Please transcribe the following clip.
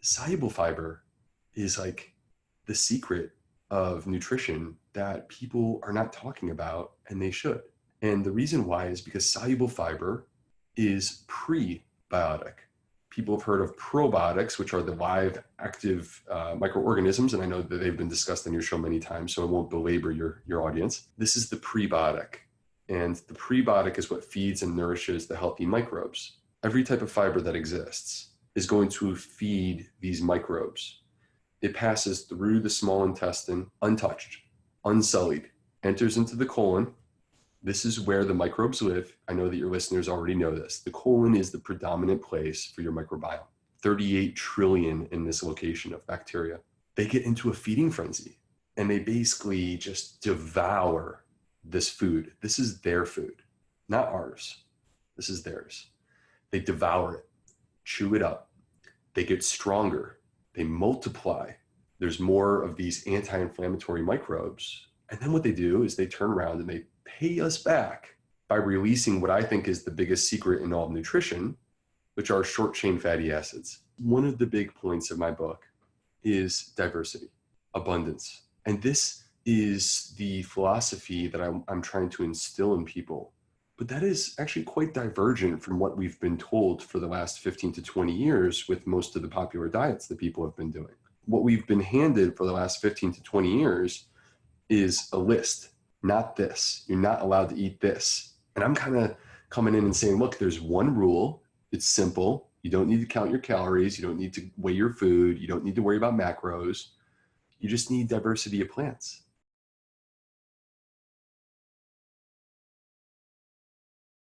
soluble fiber is like the secret of nutrition that people are not talking about and they should. And the reason why is because soluble fiber is prebiotic. People have heard of probiotics, which are the live active uh, microorganisms. And I know that they've been discussed on your show many times, so I won't belabor your, your audience. This is the prebiotic. And the prebiotic is what feeds and nourishes the healthy microbes. Every type of fiber that exists is going to feed these microbes. It passes through the small intestine untouched, unsullied, enters into the colon, this is where the microbes live. I know that your listeners already know this. The colon is the predominant place for your microbiome. 38 trillion in this location of bacteria. They get into a feeding frenzy and they basically just devour this food. This is their food, not ours. This is theirs. They devour it, chew it up. They get stronger. They multiply. There's more of these anti inflammatory microbes. And then what they do is they turn around and they pay us back by releasing what I think is the biggest secret in all of nutrition, which are short chain fatty acids. One of the big points of my book is diversity, abundance. And this is the philosophy that I'm, I'm trying to instill in people. But that is actually quite divergent from what we've been told for the last 15 to 20 years with most of the popular diets that people have been doing. What we've been handed for the last 15 to 20 years is a list not this. You're not allowed to eat this. And I'm kind of coming in and saying, look, there's one rule. It's simple. You don't need to count your calories. You don't need to weigh your food. You don't need to worry about macros. You just need diversity of plants.